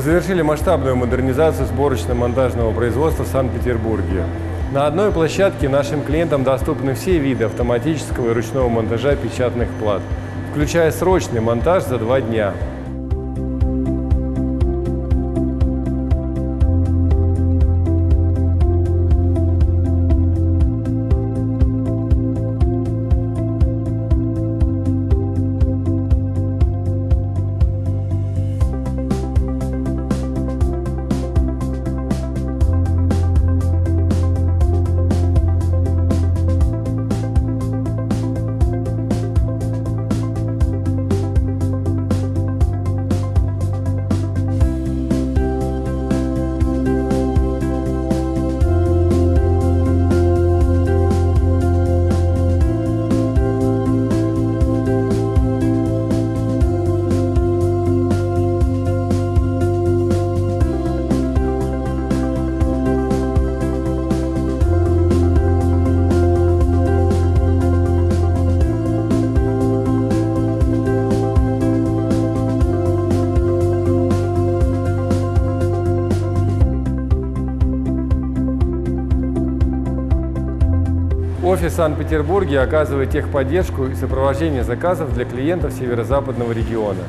завершили масштабную модернизацию сборочно-монтажного производства в Санкт-Петербурге. На одной площадке нашим клиентам доступны все виды автоматического и ручного монтажа печатных плат, включая срочный монтаж за два дня. Офис в Санкт-Петербурге оказывает техподдержку и сопровождение заказов для клиентов северо-западного региона.